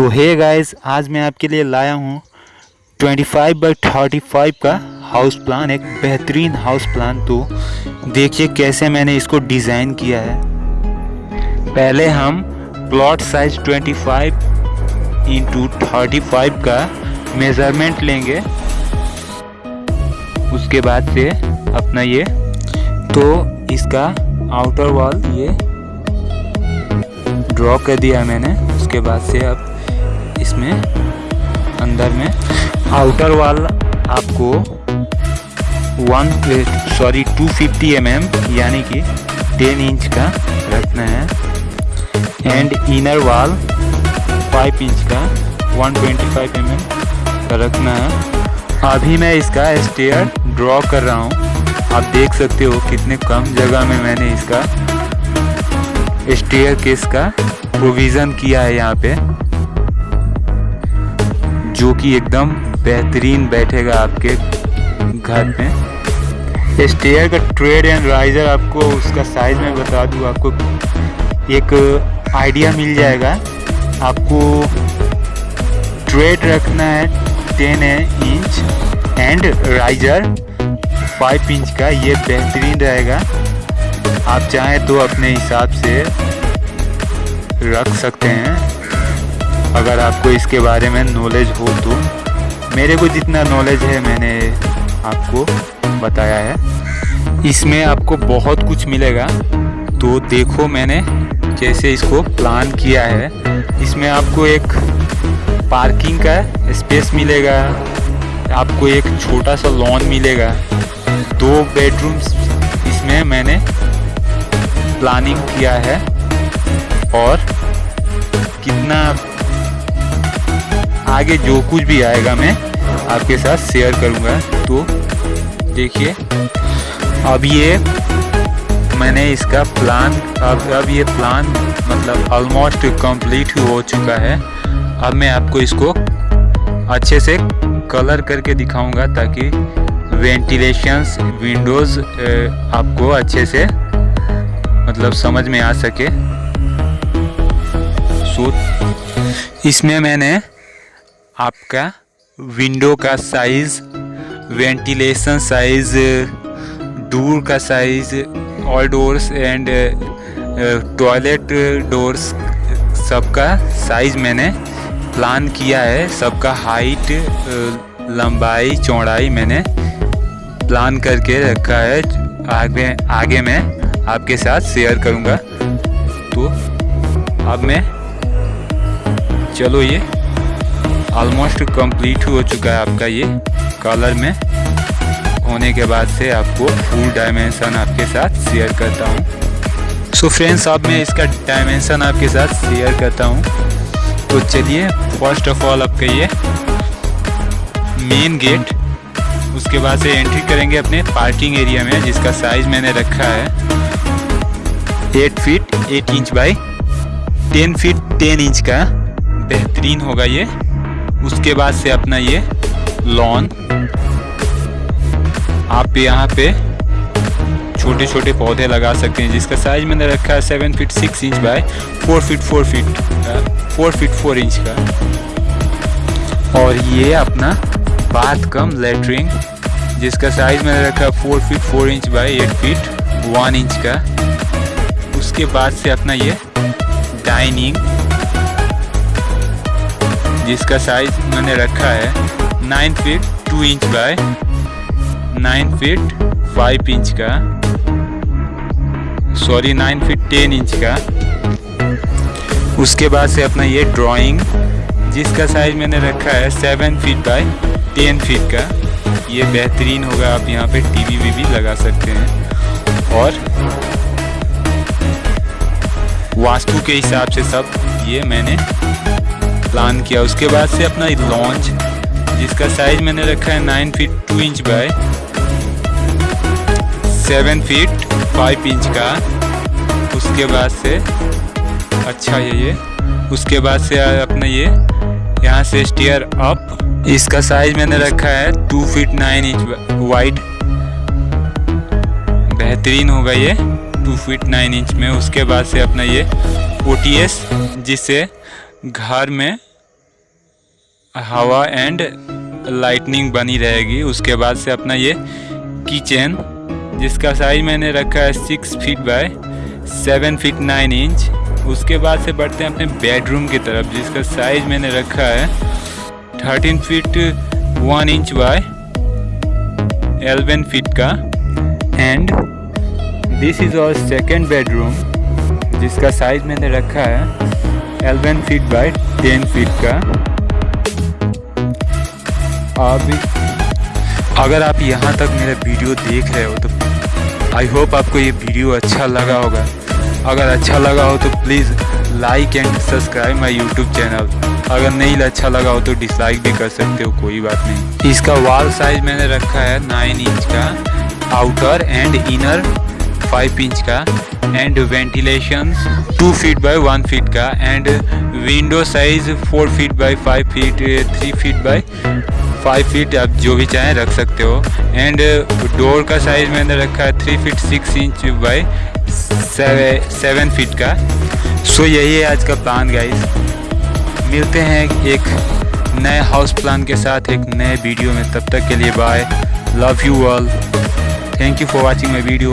सो है गाइस आज मैं आपके लिए लाया हूँ 25 बाई 35 का हाउस प्लान एक बेहतरीन हाउस प्लान तो देखिए कैसे मैंने इसको डिज़ाइन किया है। पहले हम प्लॉट साइज़ 25 इंटू थर्टी का मेज़रमेंट लेंगे। उसके बाद से अपना ये तो इसका आउटर वॉल ये ड्रॉ कर दिया मैंने। उसके बाद से अब इसमें, अंदर में। आउटर वाल आपको वन सॉरी 250 फिफ्टी mm यानी कि 10 इंच का रखना है। एंड इनर वाल 5 इंच का 125 ट्वेंटी mm का रखना है। अभी मैं इसका स्टेयर ड्रॉ कर रहा हूँ। आप देख सकते हो कितने कम जगह में मैंने इसका स्टेयर केस का प्रोविज़न किया है यहाँ पे। जो कि एकदम बेहतरीन बैठेगा आपके घर में। स्टेयर का ट्रेड एंड राइजर आपको उसका साइज़ में बता दूँ, आपको एक आइडिया मिल जाएगा। आपको ट्रेड रखना है ten inch and riser five inch का, ये बेहतरीन रहेगा। आप चाहें तो अपने हिसाब से रख सकते हैं। अगर आपको इसके बारे में नॉलेज हो तो। मेरे को जितना नॉलेज है, मैंने आपको बताया है। इसमें आपको बहुत कुछ मिलेगा। तो देखो मैंने जैसे इसको प्लान किया है। इसमें आपको एक पार्किंग का स्पेस मिलेगा। आपको एक छोटा सा लॉन मिलेगा। दो बेडरूम्स इसमें मैंने प्लानिंग किया है। और कितना आगे जो कुछ भी आएगा मैं आपके साथ शेयर करूँगा। तो देखिए, अब ये मैंने इसका प्लान अब अब ये प्लान मतलब ऑलमोस्ट कंप्लीट हो चुका है। अब मैं आपको इसको अच्छे से कलर करके दिखाऊँगा ताकि वेंटिलेशंस विंडोज़ आपको अच्छे से मतलब समझ में आ सके। सो इसमें मैंने आपका विंडो का साइज़ वेंटिलेशन साइज़ डोर का size all doors and toilet doors सबका साइज़ मैंने प्लान किया है। सबका हाइट लंबाई, चौड़ाई मैंने प्लान करके रखा है। आगे आगे मैं आपके साथ शेयर करूँगा। तो अब मैं, चलो ये ऑलमोस्ट कंप्लीट हो चुका है आपका ये कलर में। होने के बाद से आपको फुल डायमेंशन आपके साथ शेयर करता हूँ। सो फ्रेंड्स अब मैं इसका डायमेंशन आपके साथ शेयर करता हूँ। तो चलिए फ़र्स्ट ऑफ़ ऑल आपका ये मेन गेट उसके बाद से एंट्री करेंगे अपने पार्किंग एरिया में, जिसका साइज़ मैंने रखा है। Eight feet eight inch by ten feet ten inch का। बेहतरीन होगा ये। उसके बाद से अपना ये लॉन आप यहाँ पे छोटे छोटे पौधे लगा सकते हैं, जिसका साइज़ मैंने रखा है seven feet six inch by four feet four feet four feet four inch का। और ये अपना बाथ कम लेटरिंग जिसका साइज़ मैंने रखा है four feet four inch by eight feet one inch का। उसके बाद से अपना ये डाइनिंग जिसका साइज़ मैंने रखा है nine feet two inch by nine feet five inch का। Sorry nine feet ten inch का। उसके बाद से अपना ये ड्राइंग जिसका साइज़ मैंने रखा है seven feet by ten feet का। ये बेहतरीन होगा, आप यहाँ पे टीवी वी भी लगा सकते हैं। और वास्तु के हिसाब से सब ये मैंने प्लान किया। उसके बाद से अपना लॉन्च जिसका साइज़ मैंने रखा है nine feet two inch by seven feet five inch का। उसके बाद से अच्छा है ये। उसके बाद से अपना ये, यहाँ से स्टेयर अप इसका साइज़ मैंने रखा है two feet nine inch wide बेहतरीन होगा ये टू फीट नाइन इंच में। उसके बाद से अपना ये ओ जिससे घर में हवा एंड लाइटनिंग बनी रहेगी। उसके बाद से अपना ये किचन जिसका साइज़ मैंने रखा है six feet by seven feet nine inch उसके बाद से बढ़ते हैं अपने बेडरूम की तरफ़, जिसका साइज़ मैंने रखा है thirteen feet one inch by eleven feet का। And this is our second bedroom जिसका साइज़ मैंने रखा है eleven feet by ten feet का। अभी अगर आप यहाँ तक मेरा वीडियो देख रहे हो तो आई होप आपको ये वीडियो अच्छा लगा होगा। अगर अच्छा लगा हो तो please like and subscribe my YouTube channel अगर नहीं अच्छा लगा हो तो डिसलाइक भी कर सकते हो, कोई बात नहीं। इसका वॉल साइज़ मैंने रखा है नाइन इंच का outer and inner five inch का and ventilation two feet by one feet का and window size four feet by five feet three feet by five feet आप जो भी चाहें रख सकते हो। एंड डोर का साइज़ मैंने रखा है three feet six inch by seven feet का। सो यही है आज का प्लान गाइस मिलते हैं एक नए हाउस प्लान के साथ, एक नए वीडियो में। तब तक के लिए bye love you all thank you for watching my video